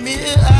me.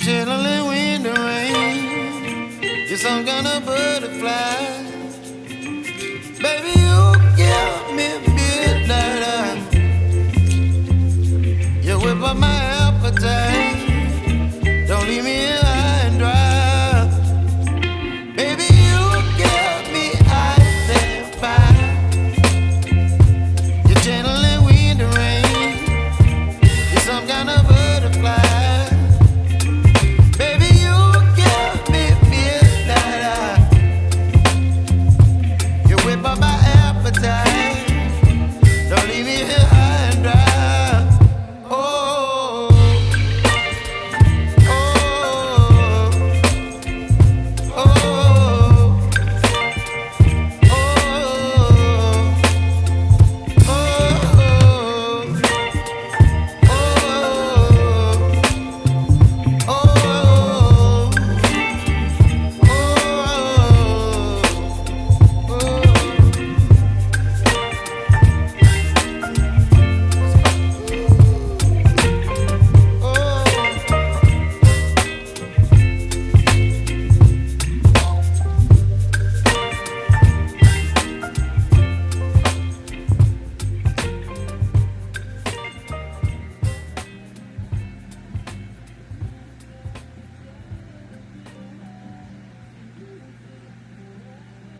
chilling when the rain. You're some kind of butterfly. Baby, you give me midnight. You whip up my